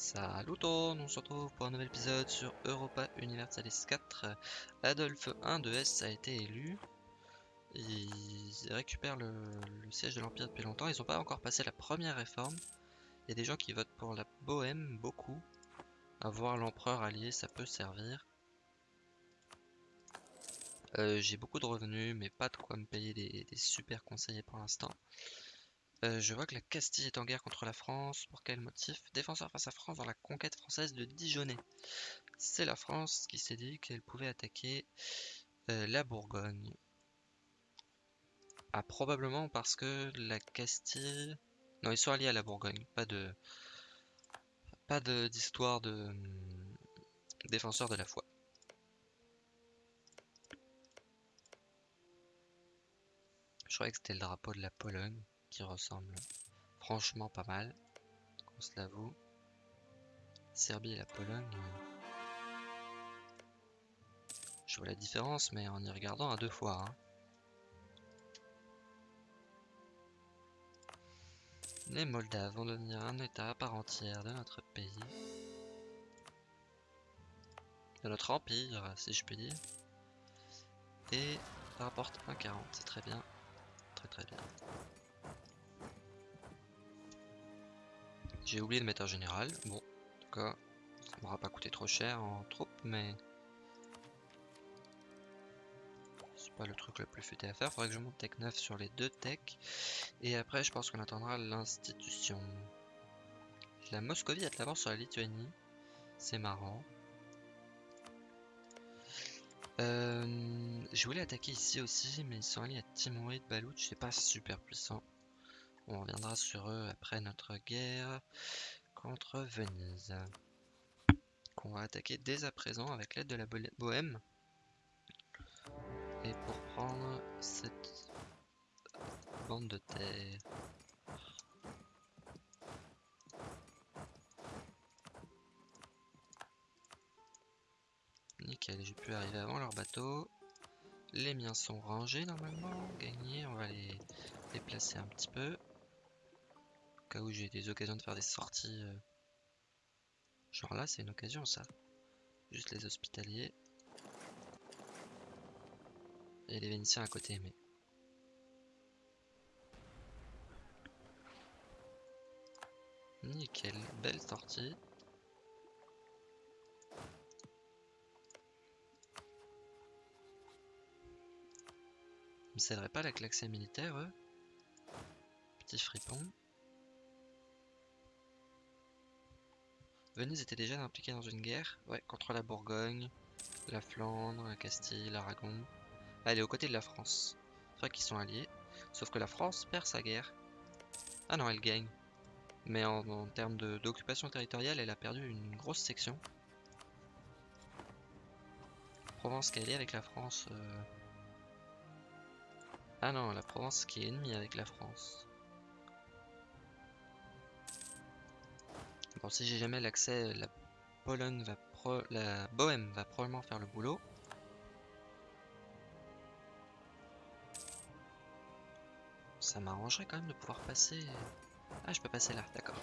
Salut tout le monde, on se retrouve pour un nouvel épisode sur Europa Universalis 4. Adolphe 1 de S a été élu. Ils récupèrent le, siège de l'Empire depuis longtemps. Ils n'ont pas encore passé la première réforme. Il y a des gens qui votent pour la Bohème, beaucoup. Avoir l'empereur allié, ça peut servir. Euh, J'ai beaucoup de revenus, mais pas de quoi me payer des super conseillers pour l'instant. Euh, je vois que la Castille est en guerre contre la France. Pour quel motif? Défenseur face à France dans la conquête française de Dijonais. C'est la France qui s'est dit qu'elle pouvait attaquer euh, la Bourgogne. Ah, probablement parce que la Castille... Non, ils sont alliés à la Bourgogne. Pas de... Pas d'histoire de... de... hum, Défenseur de la foi. Je croyais que c'était le drapeau de la Pologne qui ressemble franchement pas mal, qu'on se l'avoue. Serbie et la Pologne. euh, Je vois la différence, mais en y regardant à deux fois. hein. Les Moldaves vont devenir un état à part entière de notre pays. De notre empire, si je puis dire. Et rapporte 1,40, c'est très bien. Très très bien. J'ai oublié de mettre un général. Bon, en tout cas, ça m'aura pas coûté trop cher en troupes, mais... C'est pas le truc le plus futé à faire. Faudrait que je monte tech 9 sur les deux techs. Et après, je pense qu'on attendra l'institution. La Moscovie a de l'avance sur la Lituanie. C'est marrant. Euh, je voulais attaquer ici aussi, mais ils sont alliés à Timorid, Balouch, c'est pas super puissant. On reviendra sur eux après notre guerre contre Venise. Qu'on va attaquer dès à présent avec l'aide de la Bo- Bohème. Et pour prendre cette bande de terre. Nickel, j'ai pu arriver avant leur bateau. Les miens sont rangés normalement, gagnés, on va les déplacer un petit peu. Cas où j'ai des occasions de faire des sorties. euh, Genre là, c'est une occasion ça. Juste les hospitaliers. Et les Vénitiens à côté, mais. Nickel, belle sortie. Ils me céderaient pas la klaxée militaire, eux? Petit fripon. Venise était déjà impliquée dans une guerre, ouais, contre la Bourgogne, la Flandre, la Castille, l'Aragon. Ah, elle est aux côtés de la France. C'est vrai qu'ils sont alliés, sauf que la France perd sa guerre. Ah non, elle gagne. Mais en, termes d'occupation territoriale, elle a perdu une grosse section. Provence qui est alliée avec la France. euh. Ah non, la Provence qui est ennemie avec la France. Bon, si j'ai jamais l'accès, la Pologne va pro... la Bohème va probablement faire le boulot. Ça m'arrangerait quand même de pouvoir passer. Ah, je peux passer là, d'accord.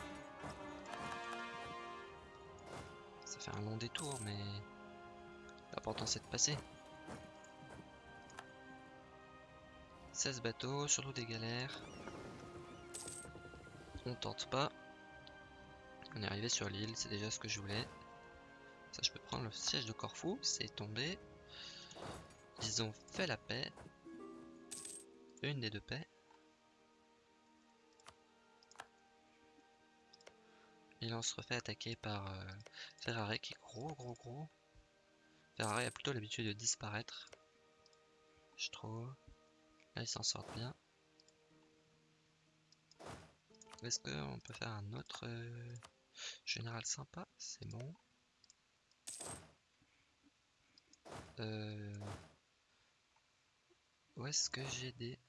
Ça fait un long détour, mais l'important c'est de passer. 16 bateaux, surtout des galères. On tente pas. On est arrivé sur l'île, c'est déjà ce que je voulais. Ça, je peux prendre le siège de Corfou, c'est tombé. Ils ont fait la paix. Une des deux paix. Et là, on se refait attaquer par euh, Ferrari qui est gros, gros, gros. Ferrari a plutôt l'habitude de disparaître. Je trouve. Là, ils s'en sortent bien. Est-ce qu'on peut faire un autre euh, général sympa C'est bon. Euh, Où est-ce que j'ai des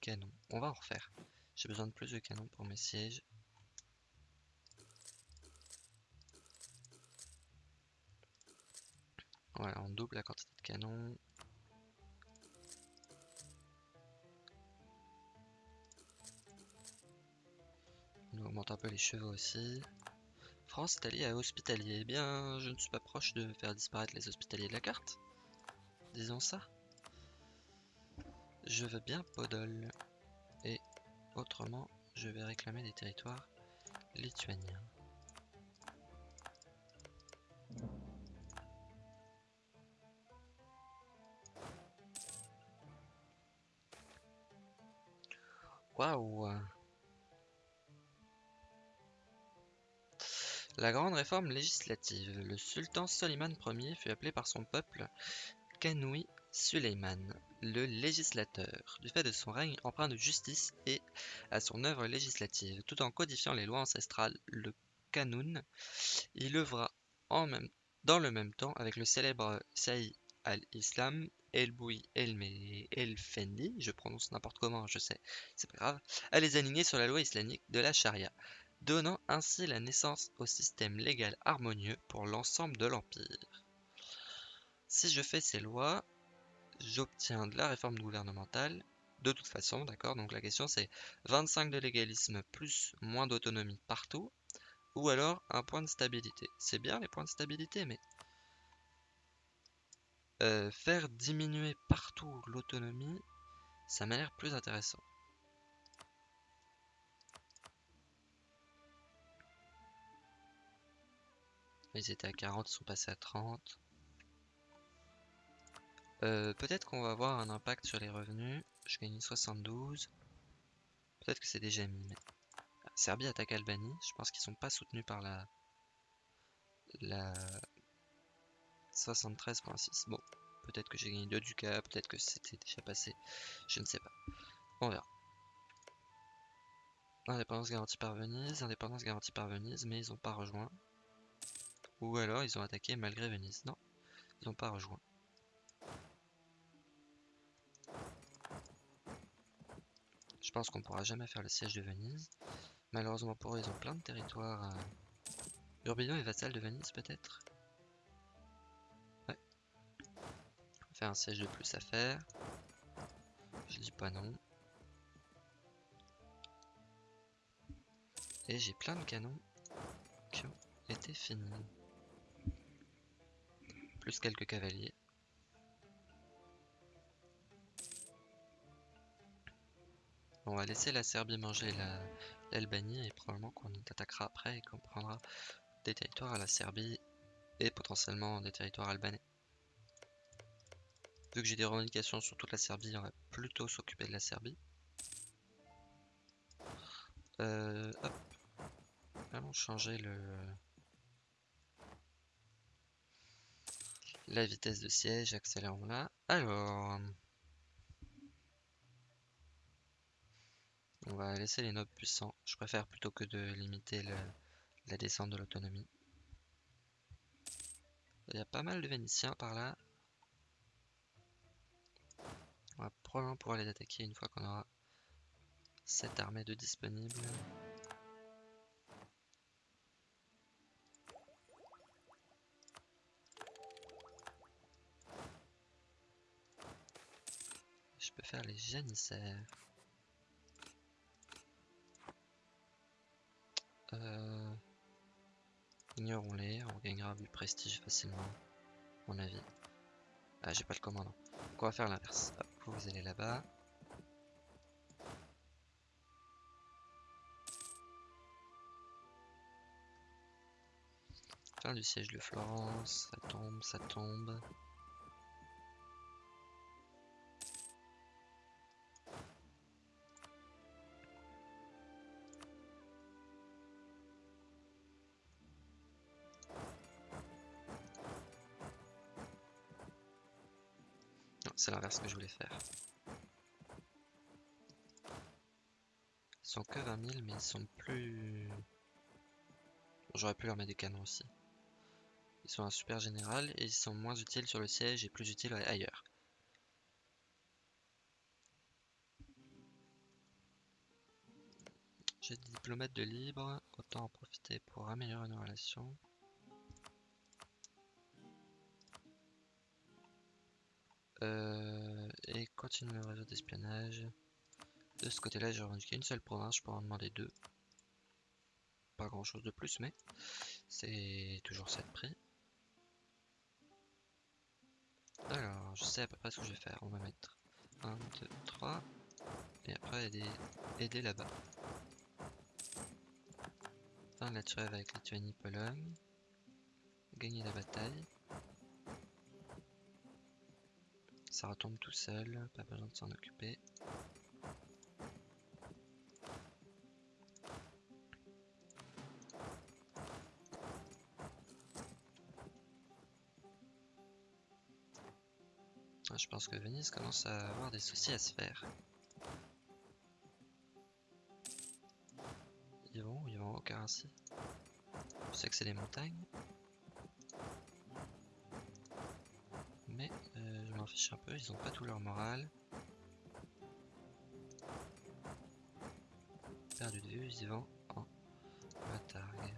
canons? On va en refaire. J'ai besoin de plus de canons pour mes sièges. Voilà, on double la quantité de canons. On augmente un peu les chevaux aussi. France est alliée à Hospitalier. Eh bien, je ne suis pas proche de faire disparaître les Hospitaliers de la carte. Disons ça. Je veux bien Podol. Et autrement, je vais réclamer des territoires lituaniens. Waouh La grande réforme législative. Le sultan Soliman Ier fut appelé par son peuple Kanoui Suleiman, le législateur, du fait de son règne empreint de justice et à son œuvre législative, tout en codifiant les lois ancestrales, le Kanoun, il œuvra en même, dans le même temps avec le célèbre Saïd al-Islam El Boui El, El Fendi, je prononce n'importe comment, je sais, c'est pas grave, à les aligner sur la loi islamique de la charia donnant ainsi la naissance au système légal harmonieux pour l'ensemble de l'Empire. Si je fais ces lois, j'obtiens de la réforme gouvernementale, de toute façon, d'accord? Donc la question c'est 25 de légalisme plus moins d'autonomie partout, ou alors un point de stabilité. C'est bien les points de stabilité, mais euh, faire diminuer partout l'autonomie, ça m'a l'air plus intéressant. Ils étaient à 40, ils sont passés à 30. Euh, peut-être qu'on va avoir un impact sur les revenus. Je gagne 72. Peut-être que c'est déjà mis. Serbie attaque Albanie. Je pense qu'ils sont pas soutenus par la... La... 73.6. Bon, peut-être que j'ai gagné 2 ducats, peut-être que c'était déjà passé. Je ne sais pas. On verra. Indépendance garantie par Venise, indépendance garantie par Venise, mais ils n'ont pas rejoint. Ou alors ils ont attaqué malgré Venise. Non, ils n'ont pas rejoint. Je pense qu'on pourra jamais faire le siège de Venise. Malheureusement pour eux, ils ont plein de territoires. Euh... Urbino est vassal de Venise peut-être? Ouais. On fait un siège de plus à faire. Je dis pas non. Et j'ai plein de canons qui ont été finis quelques cavaliers. On va laisser la Serbie manger l'Albanie et probablement qu'on attaquera après et qu'on prendra des territoires à la Serbie et potentiellement des territoires albanais. Vu que j'ai des revendications sur toute la Serbie, on va plutôt s'occuper de la Serbie. Euh, hop. Allons changer le... La vitesse de siège, accélérons là. Alors... On va laisser les nobles puissants. Je préfère plutôt que de limiter la descente de l'autonomie. Il y a pas mal de Vénitiens par là. On va probablement pouvoir les attaquer une fois qu'on aura cette armée de disponible. Faire les janissaires. Euh, ignorons-les, on gagnera du prestige facilement, mon avis. Ah, j'ai pas le commandant. Donc on va faire l'inverse. Vous allez là-bas. Fin du siège de Florence, ça tombe, ça tombe. C'est l'inverse que je voulais faire. Ils sont que 20 000, mais ils sont plus... J'aurais pu leur mettre des canons aussi. Ils sont un super général et ils sont moins utiles sur le siège et plus utiles ailleurs. J'ai des diplomates de libre, autant en profiter pour améliorer nos relations. Euh, et continue le réseau d'espionnage. De ce côté-là, j'ai revendiqué une seule province, je pourrais en demander deux. pas grand chose de plus, mais c'est toujours ça de prix. Alors, je sais à peu près ce que je vais faire. On va mettre 1, 2, 3. Et après aider, aider là-bas. Fin de la trêve avec Lituanie-Pologne. Gagner la bataille. Ça retombe tout seul, pas besoin de s'en occuper. Ah, je pense que Venise commence à avoir des soucis à se faire. Ils vont, ils vont au Carassi. Je sais que c'est des montagnes. Un peu, ils ont pas tout leur morale. Perdu de vue, vont en bataille.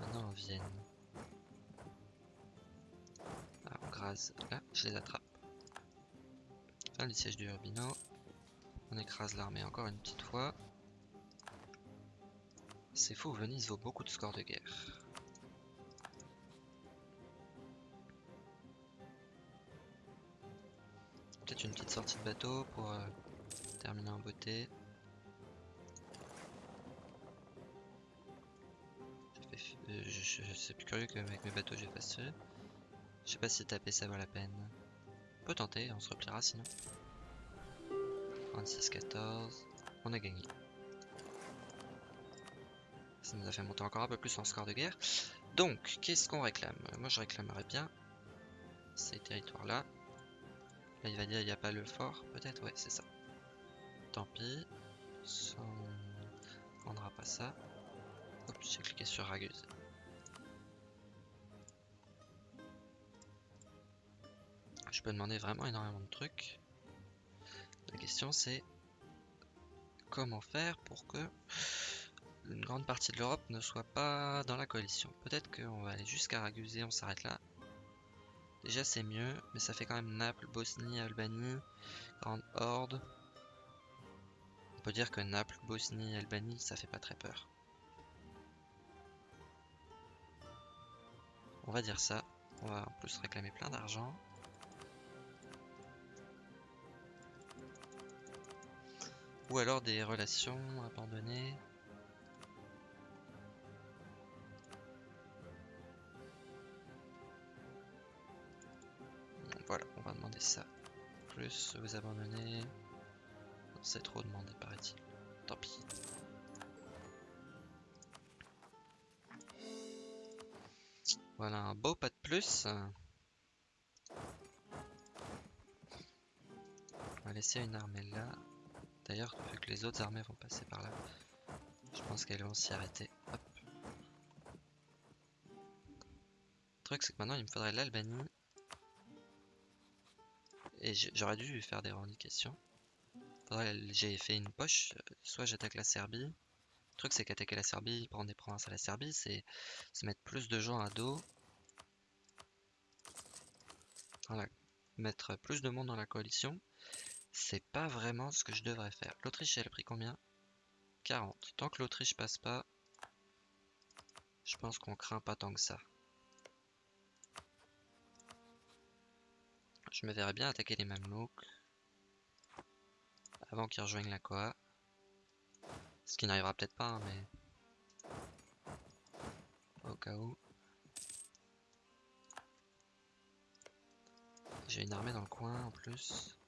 Maintenant en Vienne. Ah, on grase là, je les attrape. Fin du siège du Urbino. On écrase l'armée encore une petite fois. C'est fou, Venise vaut beaucoup de scores de guerre. Une petite sortie de bateau pour euh, terminer en beauté. Euh, je, je, c'est plus curieux qu'avec mes bateaux j'ai facile. Je sais pas si taper ça vaut la peine. On peut tenter, on se repliera sinon. 36-14, on a gagné. Ça nous a fait monter encore un peu plus en score de guerre. Donc, qu'est-ce qu'on réclame? Moi, je réclamerais bien ces territoires-là. Là, il va dire il n'y a pas le fort, peut-être Ouais, c'est ça. Tant pis. On prendra pas ça. Oups, j'ai cliqué sur Ragueuse. Je peux demander vraiment énormément de trucs. La question c'est comment faire pour que une grande partie de l'Europe ne soit pas dans la coalition. Peut-être qu'on va aller jusqu'à Ragusa, on s'arrête là. Déjà c'est mieux, mais ça fait quand même Naples, Bosnie, Albanie, Grande Horde. On peut dire que Naples, Bosnie, Albanie, ça fait pas très peur. On va dire ça. On va en plus réclamer plein d'argent. Ou alors des relations abandonnées. Ça. Plus vous abandonner. C'est trop demandé, paraît-il. Tant pis. Voilà un beau pas de plus. On va laisser une armée là. D'ailleurs, vu que les autres armées vont passer par là, je pense qu'elles vont s'y arrêter. Hop. Le truc, c'est que maintenant, il me faudrait l'Albanie j'aurais dû faire des revendications. J'ai fait une poche, euh, soit j'attaque la Serbie. Le truc c'est qu'attaquer la Serbie, prendre des provinces à la Serbie, c'est se mettre plus de gens à dos. Voilà. Mettre plus de monde dans la coalition. C'est pas vraiment ce que je devrais faire. L'Autriche elle a pris combien? 40. Tant que l'Autriche passe pas, je pense qu'on craint pas tant que ça. Je me verrais bien attaquer les Mamelouks avant qu'ils rejoignent la Koa. Ce qui n'arrivera peut-être pas, hein, mais au cas où. J'ai une armée dans le coin en plus.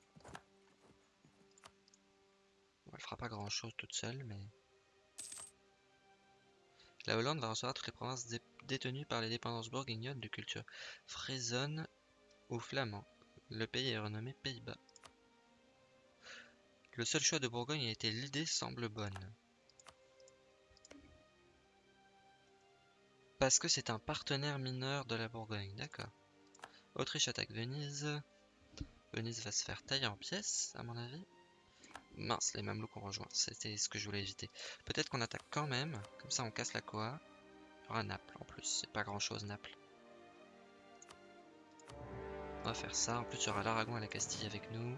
elle fera pas grand chose toute seule, mais. La Hollande va recevoir toutes les provinces détenues par les dépendances bourguignonnes de culture frésonne ou flamand. Le pays est renommé Pays-Bas. Le seul choix de Bourgogne a été l'idée semble bonne. Parce que c'est un partenaire mineur de la Bourgogne, d'accord. Autriche attaque Venise. Venise va se faire tailler en pièces, à mon avis. Mince, les Mamelouks ont rejoint, c'était ce que je voulais éviter. Peut-être qu'on attaque quand même, comme ça on casse la Koa. Il y aura Naples en plus, c'est pas grand chose Naples. On va faire ça. En plus, il y aura l'Aragon et la Castille avec nous.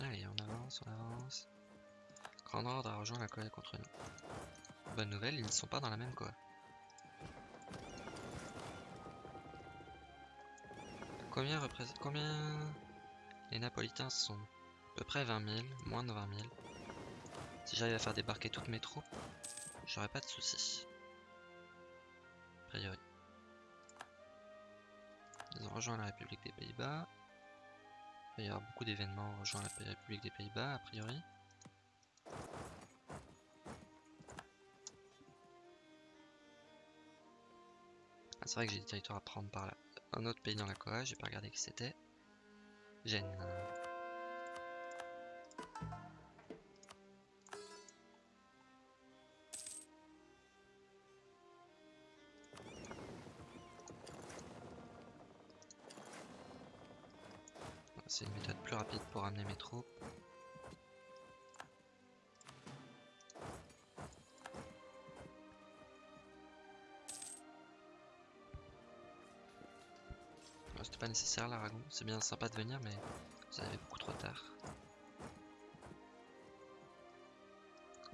Allez, on avance, on avance. Grande Ordre a rejoint la colère contre nous. Bonne nouvelle, ils ne sont pas dans la même quoi. Combien. Combien... Les Napolitains sont? À peu près 20 000, moins de 20 000. Si j'arrive à faire débarquer toutes mes troupes, j'aurai pas de soucis. A priori. Ils ont rejoint la République des Pays-Bas. Il va y avoir beaucoup d'événements rejoint la République des Pays-Bas, a priori. C'est vrai que j'ai des territoires à prendre par là. Un autre pays dans la Corée, j'ai pas regardé qui c'était. Gêne. C'est une méthode plus rapide pour amener mes troupes. Pas nécessaire l'Aragon, c'est bien sympa de venir mais vous arrivez beaucoup trop tard.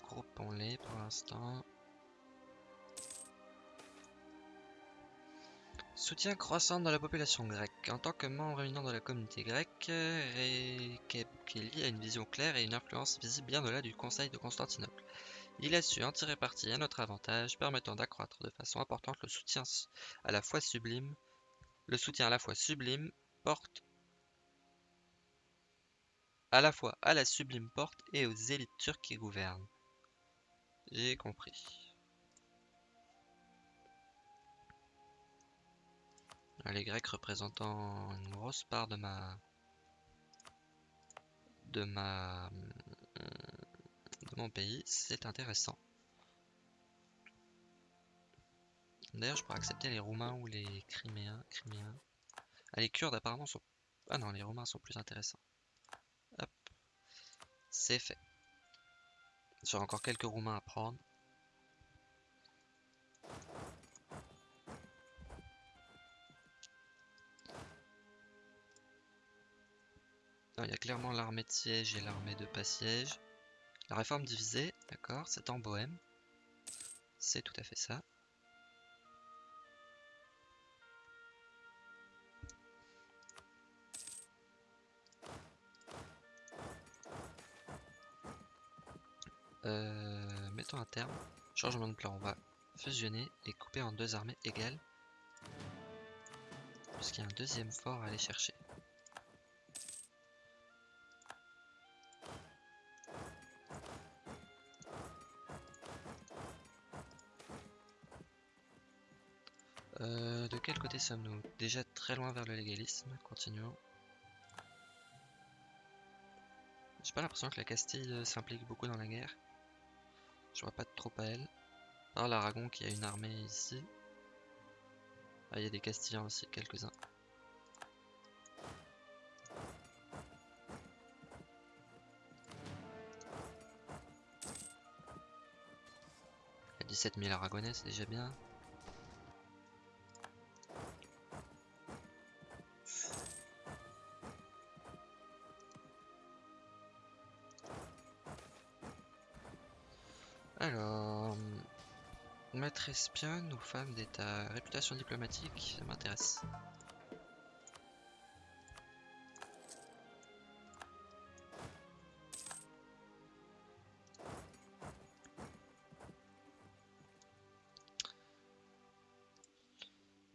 Groupons-les pour l'instant. Soutien croissant dans la population grecque. En tant que membre éminent de la communauté grecque, Rekepkeli a une vision claire et une influence visible bien au-delà du Conseil de Constantinople. Il a su en tirer parti à notre avantage, permettant d'accroître de façon importante le soutien à la fois sublime le soutien à la fois sublime porte à la fois à la sublime porte et aux élites turques qui gouvernent. J'ai compris. Les Grecs représentant une grosse part de ma de ma de mon pays, c'est intéressant. D'ailleurs, je pourrais accepter les Roumains ou les Criméens. Ah, les Kurdes apparemment sont... Ah non, les Roumains sont plus intéressants. Hop. C'est fait. J'aurai encore quelques Roumains à prendre. Il y a clairement l'armée de siège et l'armée de pas siège. La réforme divisée, d'accord, c'est en Bohème. C'est tout à fait ça. Euh, mettons un terme. Changement de plan. On va fusionner et couper en deux armées égales. Puisqu'il y a un deuxième fort à aller chercher. Euh, de quel côté sommes-nous? Déjà très loin vers le légalisme. Continuons. J'ai pas l'impression que la Castille euh, s'implique beaucoup dans la guerre. Je vois pas trop à elle. Alors l'Aragon qui a une armée ici. Ah, il y a des Castillans aussi, quelques-uns. Il y a 17 000 Aragonais, c'est déjà bien. Espionne ou femme d'état Réputation diplomatique, ça m'intéresse.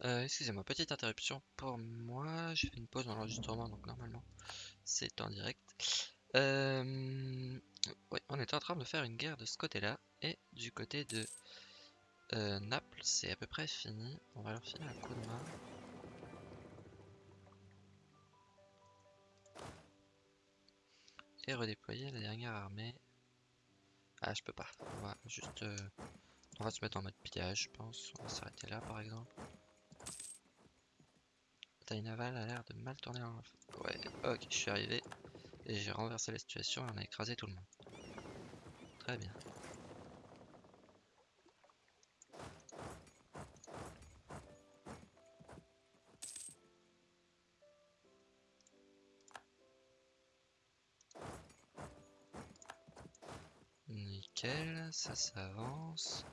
Euh, excusez-moi, petite interruption pour moi. J'ai fait une pause dans l'enregistrement, donc normalement c'est en direct. Euh, on est en train de faire une guerre de ce côté-là. Et du côté de euh, Naples, c'est à peu près fini. On va leur filer un coup de main. Et redéployer la dernière armée. Ah, je peux pas. On va juste... Euh, on va se mettre en mode pillage, je pense. On va s'arrêter là, par exemple. Taille navale a l'air de mal tourner en... Ouais, ok, je suis arrivé. Et j'ai renversé la situation et on a écrasé tout le monde. Très bien. Ça, ça avance.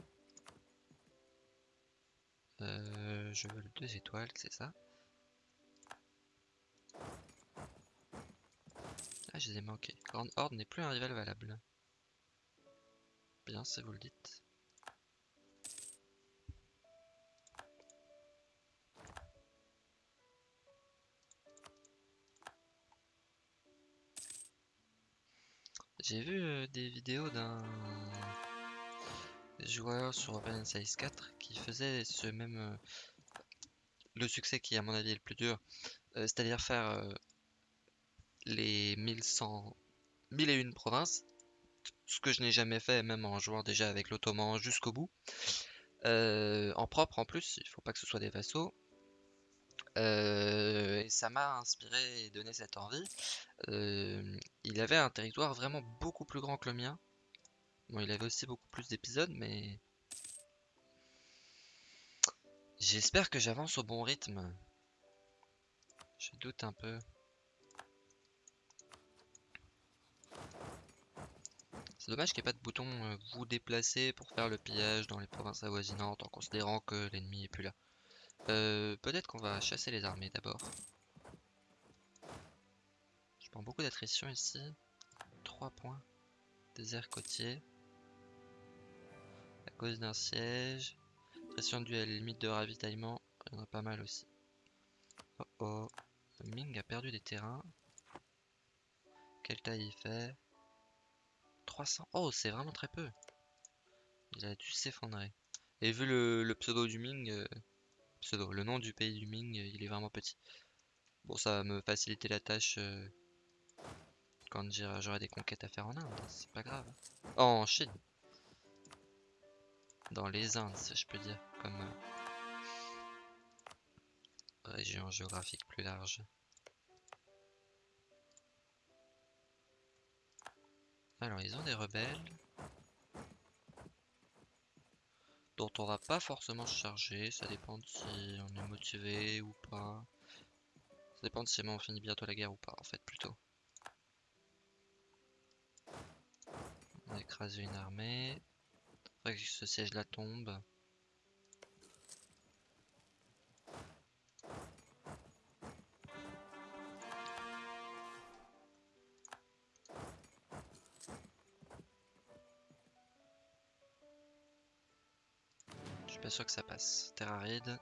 Euh, je veux le deux étoiles, c'est ça Ah, je les ai manqués. Grande Horde n'est plus un rival valable. Bien, si vous le dites. J'ai vu euh, des vidéos d'un joueur sur Open 4 qui faisait ce même euh, le succès qui à mon avis est le plus dur, euh, c'est-à-dire faire les 1100 1001 provinces, ce que je n'ai jamais fait même en jouant déjà avec l'Ottoman jusqu'au bout. en propre en plus, il faut pas que ce soit des vassaux. Euh, et ça m'a inspiré et donné cette envie. Euh, il avait un territoire vraiment beaucoup plus grand que le mien. Bon, il avait aussi beaucoup plus d'épisodes, mais... J'espère que j'avance au bon rythme. Je doute un peu. C'est dommage qu'il n'y ait pas de bouton euh, vous déplacer pour faire le pillage dans les provinces avoisinantes en considérant que l'ennemi est plus là. Euh, peut-être qu'on va chasser les armées d'abord. Je prends beaucoup d'attrition ici. 3 points. Désert côtier. Cause d'un siège. Attrition due à limite de ravitaillement. Il y en a pas mal aussi. Oh oh. Ming a perdu des terrains. Quelle taille il fait? 300. Oh, c'est vraiment très peu. Il a dû s'effondrer. Et vu le, pseudo du Ming, euh, le nom du pays du Ming, il est vraiment petit. Bon, ça va me faciliter la tâche euh, quand j'aurai des conquêtes à faire en Inde, c'est pas grave. Oh, en Chine. Dans les Indes, je peux dire, comme euh, région géographique plus large. Alors, ils ont des rebelles. dont on va pas forcément se charger, ça dépend de si on est motivé ou pas. Ça dépend de si on finit bientôt la guerre ou pas en fait plutôt. On a écrasé une armée. Faudrait que ce siège là tombe. pas sûr que ça passe. Terre aride.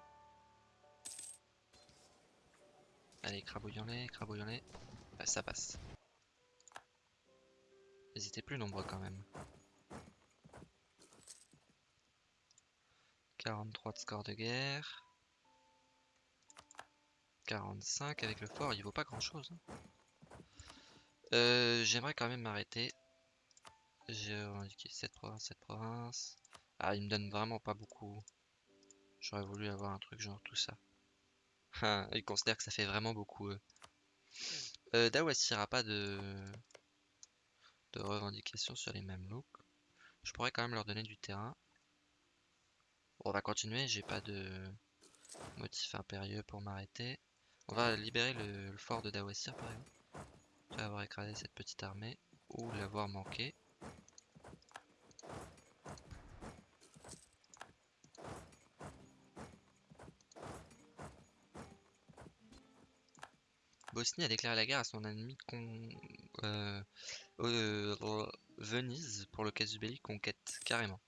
Allez, crabouillons-les, crabouillons-les. ça passe. Ils étaient plus nombreux quand même. 43 de score de guerre. 45 avec le fort, il vaut pas grand chose. Hein. Euh, j'aimerais quand même m'arrêter. J'ai revendiqué cette province, cette province. Ah, il me donne vraiment pas beaucoup. J'aurais voulu avoir un truc genre tout ça. Ah, il considère que ça fait vraiment beaucoup. Euh. Dawasi n'aura pas de... de revendication sur les mêmes looks. Je pourrais quand même leur donner du terrain. On va continuer, j'ai pas de motif impérieux pour m'arrêter. On va libérer le, fort de Dawasir par exemple. Après avoir écrasé cette petite armée ou l'avoir manqué. Bosnie a déclaré la guerre à son ennemi con... Euh, euh, Venise pour le casus belli conquête, carrément.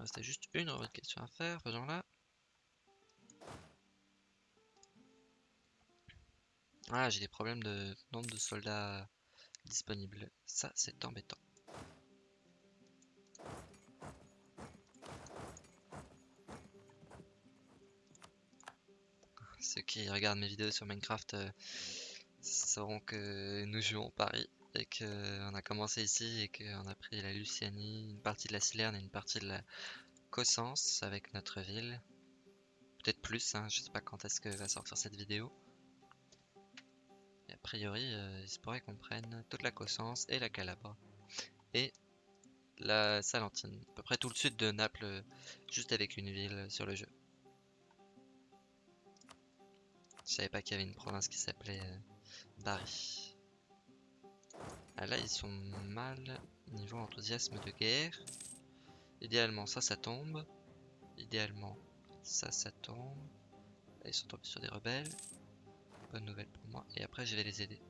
Me restait juste une question à faire, faisons-la. Ah, j'ai des problèmes de nombre de soldats disponibles. Ça, c'est embêtant. ceux qui regardent mes vidéos sur Minecraft euh, sauront que nous jouons Paris et qu'on a commencé ici et qu'on a pris la Lucianie, une partie de la Silerne et une partie de la Cossens avec notre ville. Peut-être plus, hein, je sais pas quand est-ce que va sortir cette vidéo. a priori, euh, il se pourrait qu'on prenne toute la Cossens et la Calabre. Et la Salentine, à peu près tout le sud de Naples, juste avec une ville sur le jeu. Je savais pas qu'il y avait une province qui s'appelait euh, Bari. Ah là, ils sont mal niveau enthousiasme de guerre. Idéalement, ça, ça tombe. Idéalement, ça, ça tombe. Là, ils sont tombés sur des rebelles. Bonne nouvelle pour moi. Et après, je vais les aider.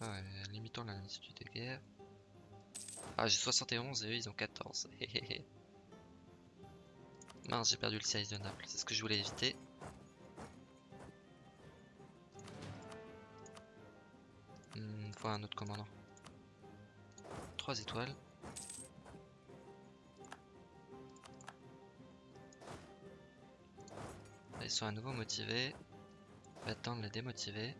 Ah limitons latitude de guerre. Ah, j'ai 71 et eux, ils ont 14. Mince, j'ai perdu le siège de Naples. C'est ce que je voulais éviter. Un autre commandant. 3 étoiles. Ils sont à nouveau motivés. On va attendre les démotiver.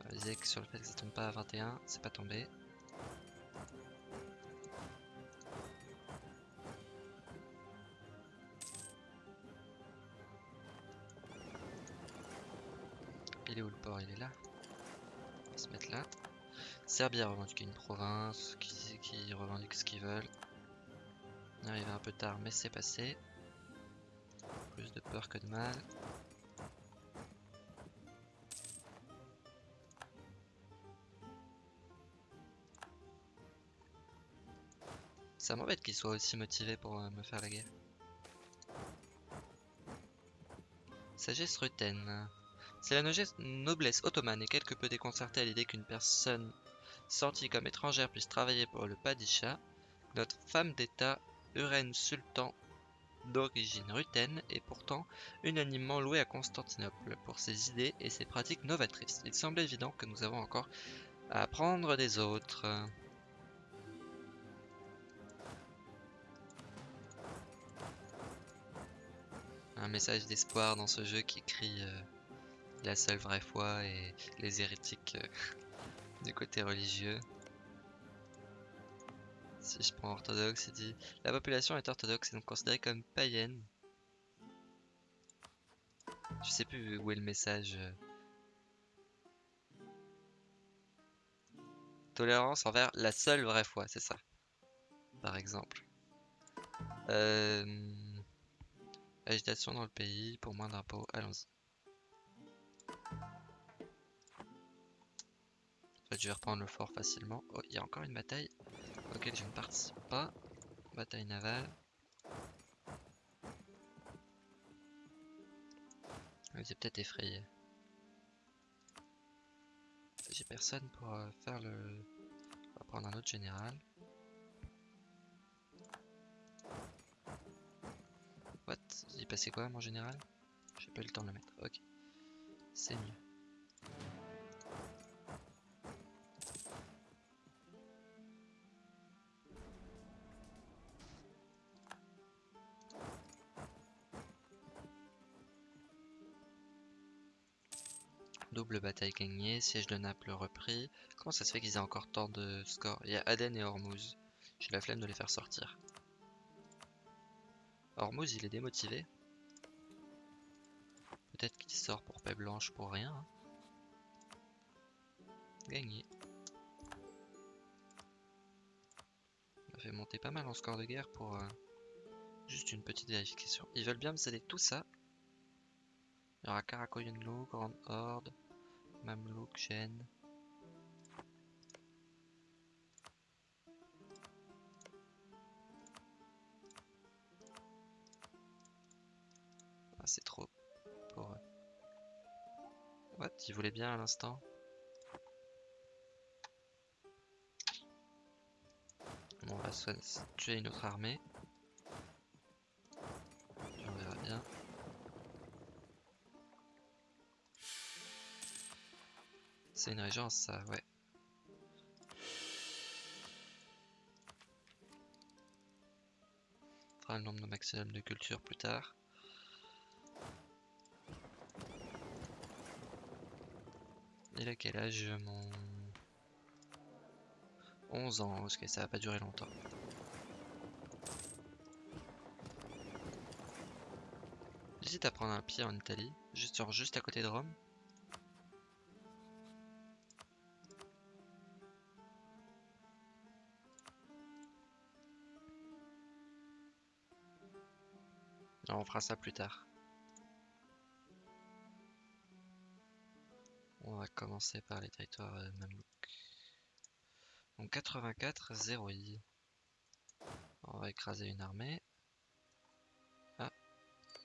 On va viser que sur le fait que ça tombe pas à 21, c'est pas tombé. Il est où le port? Il est là. On va se mettre là. Serbie a revendiqué une province, qui, revendique ce qu'ils veulent. On est arrivé un peu tard, mais c'est passé. Plus de peur que de mal. Ça m'embête qu'ils soient aussi motivés pour euh, me faire la guerre. Sagesse Ruten. C'est la noblesse ottomane est quelque peu déconcertée à l'idée qu'une personne sortie comme étrangère puisse travailler pour le Padisha. Notre femme d'État, Uren Sultan d'origine rutène, est pourtant unanimement louée à Constantinople pour ses idées et ses pratiques novatrices. Il semble évident que nous avons encore à apprendre des autres. Un message d'espoir dans ce jeu qui crie euh, la seule vraie foi et les hérétiques euh, du côté religieux. Si je prends orthodoxe, il dit La population est orthodoxe et donc considérée comme païenne. Je sais plus où est le message. Tolérance envers la seule vraie foi, c'est ça. Par exemple. Euh... Agitation dans le pays pour moins d'impôts, allons-y. Je vais reprendre le fort facilement. Oh, il y a encore une bataille auquel je ne participe pas. Bataille navale. Vous êtes peut-être effrayé. J'ai personne pour euh, faire le... On va prendre un autre général. What? Il est passé quoi mon général? J'ai pas eu le temps de le mettre. Ok. C'est mieux. Bataille gagnée, siège de Naples repris. Comment ça se fait qu'ils aient encore tant de scores? Il y a Aden et Hormuz. J'ai la flemme de les faire sortir. Hormuz, il est démotivé. Peut-être qu'il sort pour paix blanche pour rien. hein. Gagné. On a fait monter pas mal en score de guerre pour euh, juste une petite vérification. Ils veulent bien me céder tout ça. Il y aura Karakoyunlu, Grande Horde, Mamelouk, Gênes. Ah, c'est trop pour eux. What Ils voulaient bien à l'instant? On va se tuer une autre armée. C'est une régence, ça, ouais. On fera le nombre maximum de culture plus tard. Il a quel âge mon... 11 ans, parce que ça va pas durer longtemps. J'hésite à prendre un pied en Italie, genre juste à côté de Rome. On fera ça plus tard. On va commencer par les territoires euh, mamelouks. Donc 84, 0 I. On va écraser une armée. Ah.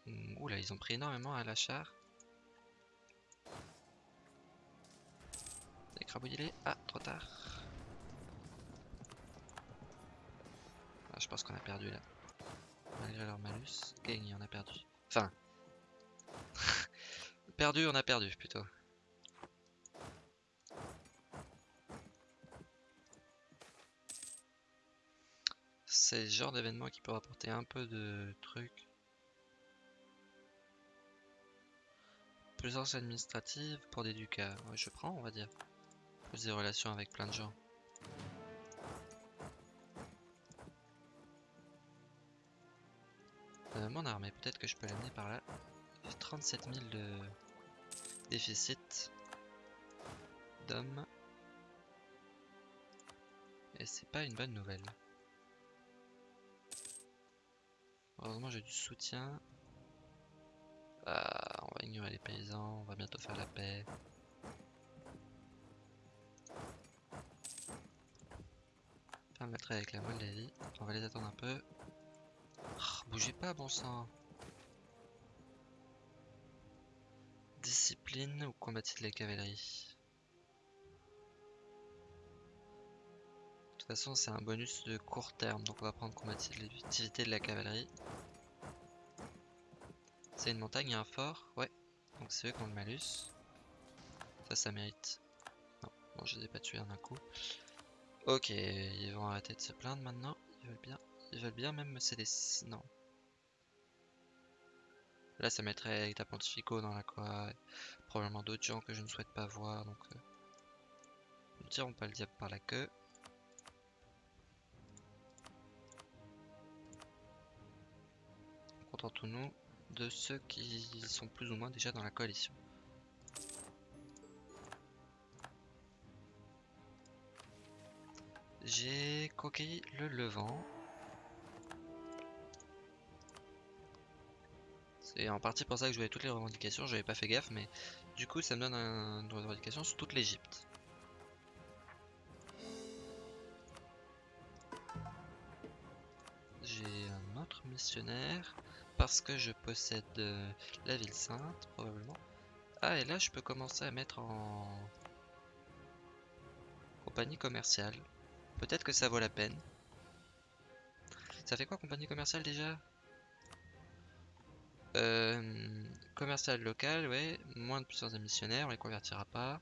Mm, Oula, ils ont pris énormément à la char. Écrabouillez-les. Ah, trop tard. Ah, je pense qu'on a perdu là. Malgré leur malus. Gagné, on a perdu. Enfin. perdu, on a perdu plutôt. C'est le genre d'événement qui peut rapporter un peu de trucs. Plusieurs administratives pour des ducats. Je prends, on va dire. Plus des relations avec plein de gens. Euh, mon armée, peut-être que je peux l'amener par là. J'ai 37 000 de déficit d'hommes. Et c'est pas une bonne nouvelle. Heureusement j'ai du soutien. Ah, on va ignorer les paysans, on va bientôt faire la paix. Faire le trait avec la Moldavie. On va les attendre un peu. Oh, bougez pas, bon sang. Discipline ou combattre de la cavalerie De toute façon, c'est un bonus de court terme, donc on va prendre combattre l'utilité de la cavalerie. C'est une montagne et un fort, ouais. Donc c'est eux qui ont le malus. Ça, ça mérite. Non, bon, je les ai pas tués en un coup. Ok, ils vont arrêter de se plaindre maintenant. Ils veulent bien, ils veulent bien même me céder. Non. Là, ça mettrait état pontificaux dans la quoi. Probablement d'autres gens que je ne souhaite pas voir. Donc, euh... ne tirons pas le diable par la queue. Contentons-nous de ceux qui sont plus ou moins déjà dans la coalition. J'ai conquis le Levant. C'est en partie pour ça que je voulais toutes les revendications, j'avais pas fait gaffe, mais du coup ça me donne un, une revendication sur toute l'Egypte. J'ai un autre missionnaire parce que je possède euh, la ville sainte probablement. Ah et là je peux commencer à mettre en compagnie commerciale. Peut-être que ça vaut la peine. Ça fait quoi compagnie commerciale déjà? Commercial local, ouais. Moins de puissance des missionnaires, on les convertira pas.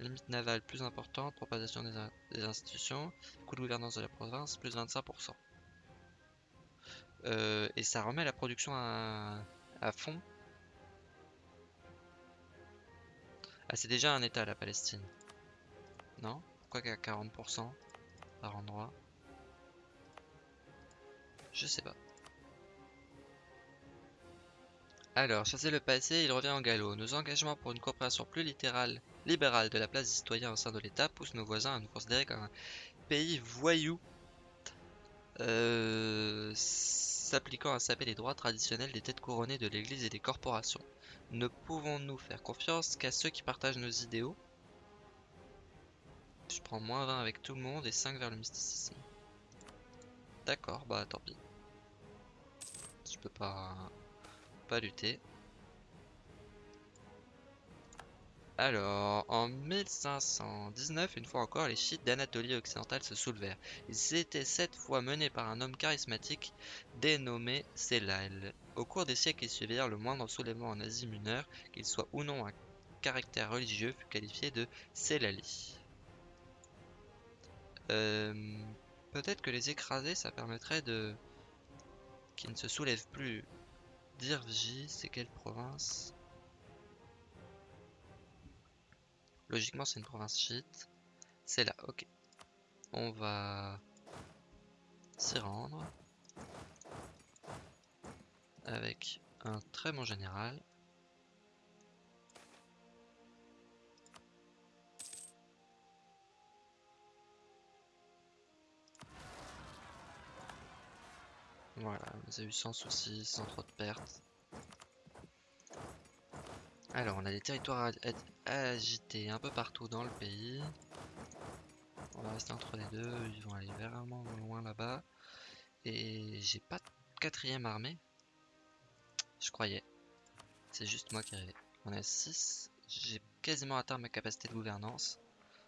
Limite navale plus importante, propagation des institutions, coût de gouvernance de la province, plus 25%. Euh, et ça remet la production à, à fond. Ah, c'est déjà un état la Palestine. Non? Pourquoi qu'à 40% par endroit Je sais pas. Alors, chasser le passé, il revient en galop. Nos engagements pour une coopération plus littérale, libérale de la place des citoyens au sein de l'État poussent nos voisins à nous considérer comme un pays voyou. Euh, s'appliquant à saper les droits traditionnels des têtes couronnées de l'Église et des corporations. Ne pouvons-nous faire confiance qu'à ceux qui partagent nos idéaux? Je prends moins 20 avec tout le monde et 5 vers le mysticisme. D'accord, bah tant pis. Je peux pas, lutter. Alors, en 1519, une fois encore, les chiites d'Anatolie occidentale se soulevèrent. Ils étaient cette fois menés par un homme charismatique dénommé Selal. Au cours des siècles qui suivirent, le moindre soulèvement en Asie mineure, qu'il soit ou non à caractère religieux, fut qualifié de Selali. Euh, Peut-être que les écraser, ça permettrait de... qu'ils ne se soulèvent plus. Dirji, c'est quelle province? Logiquement, c'est une province chiite. C'est là, ok. On va s'y rendre. Avec un très bon général. Voilà, on a eu sans soucis, sans trop de pertes. Alors, on a des territoires agités un peu partout dans le pays. On va rester entre les deux, ils vont aller vraiment loin là-bas. Et j'ai pas de quatrième armée. Je croyais. C'est juste moi qui rêvais. On a 6. J'ai quasiment atteint ma capacité de gouvernance.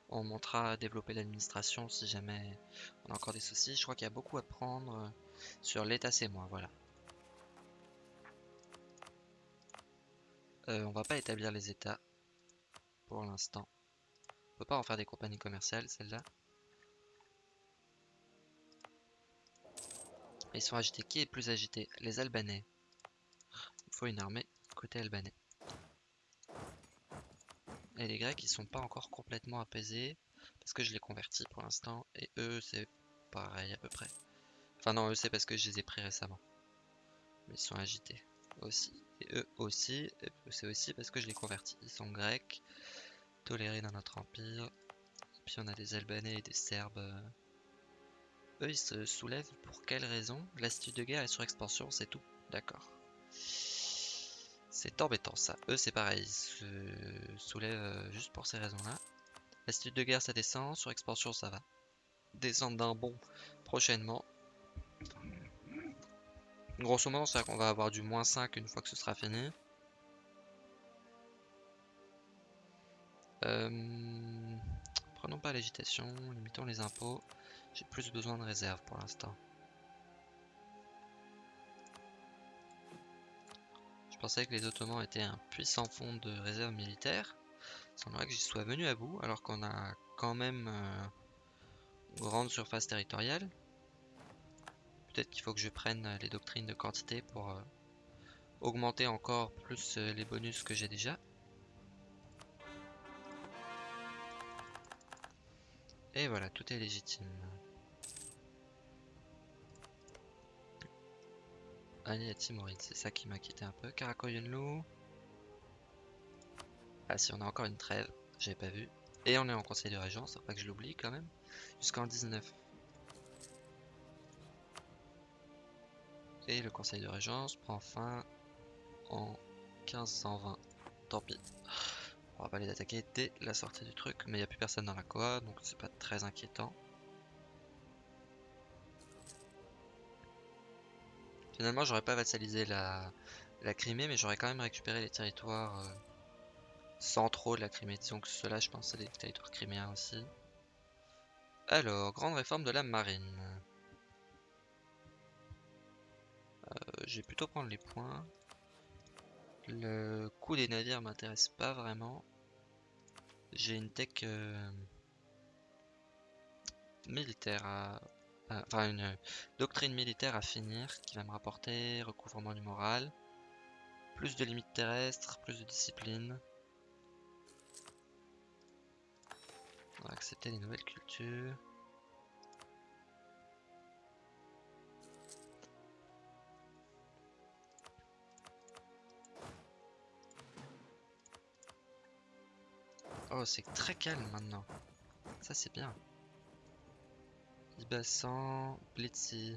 On montera à développer l'administration si jamais on a encore des soucis. Je crois qu'il y a beaucoup à prendre sur l'état c'est moi, voilà. Euh, on va pas établir les états pour l'instant. On peut pas en faire des compagnies commerciales, celles-là. Ils sont agités. Qui est plus agité? Les Albanais. Il faut une armée côté albanais. Et les Grecs, ils sont pas encore complètement apaisés. Parce que je les convertis pour l'instant. Et eux, c'est pareil à peu près. Enfin non, eux, c'est parce que je les ai pris récemment. Mais ils sont agités aussi. Et eux aussi, c'est aussi parce que je les convertis. Ils sont grecs, tolérés dans notre empire. Et puis on a des Albanais et des Serbes eux, ils se soulèvent pour quelle raison? L'attitude de guerre est sur expansion, c'est tout. D'accord. C'est embêtant ça. Eux, c'est pareil, ils se soulèvent euh, juste pour ces raisons-là. L'attitude de guerre, ça descend. Sur expansion, ça va. Descendre d'un bon prochainement. Grosso modo, c'est qu'on va avoir du moins 5 une fois que ce sera fini. Euh, prenons pas l'agitation, limitons les impôts. J'ai plus besoin de réserve pour l'instant. Je pensais que les Ottomans étaient un puissant fond de réserve militaire. Il semblerait que j'y sois venu à bout, alors qu'on a quand même euh, une grande surface territoriale. Peut-être qu'il faut que je prenne les doctrines de quantité pour euh, augmenter encore plus euh, les bonus que j'ai déjà. Et voilà, tout est légitime. Allez, Timoride, c'est ça qui quitté un peu. Karakoyunlu. Ah si, on a encore une trêve, j'avais pas vu. Et on est en conseil de régence, faut pas que je l'oublie quand même. Jusqu'en 19. Et le conseil de régence prend fin en 1520. Tant pis. On va pas les attaquer dès la sortie du truc, mais il n'y a plus personne dans la Koa, donc c'est pas très inquiétant. Finalement, j'aurais pas vassalisé la, la Crimée, mais j'aurais quand même récupéré les territoires euh, centraux de la Crimée. Que ceux-là, je pense, c'est des territoires criméens aussi. Alors, grande réforme de la marine. Je vais plutôt prendre les points. Le coût des navires m'intéresse pas vraiment. J'ai une tech euh, militaire à... Enfin, une doctrine militaire à finir qui va me rapporter recouvrement du moral, plus de limites terrestres, plus de discipline. On va accepter les nouvelles cultures. Oh, c'est très calme maintenant. Ça, c'est bien. Ibassan, Blitzy.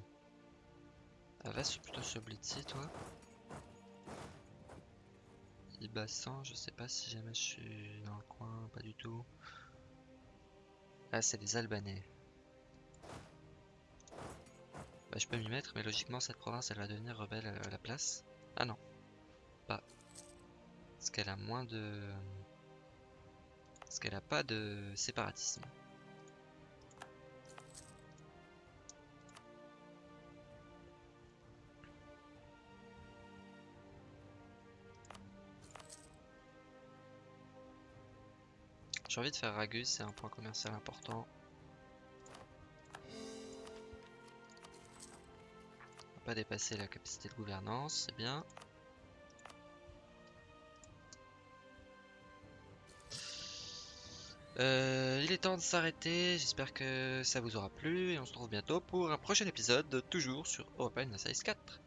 Ah, va plutôt sur Blitzy, toi. Ibassan, je sais pas si jamais je suis dans le coin, pas du tout. Ah, c'est des Albanais. Bah, je peux m'y mettre, mais logiquement, cette province, elle va devenir rebelle à la place. Ah non. Pas. Parce qu'elle a moins de... Parce qu'elle a pas de séparatisme. J'ai envie de faire Ragus, c'est un point commercial important. On va pas dépasser la capacité de gouvernance, c'est bien. Euh, il est temps de s'arrêter, j'espère que ça vous aura plu et on se retrouve bientôt pour un prochain épisode, toujours sur Universalis 4.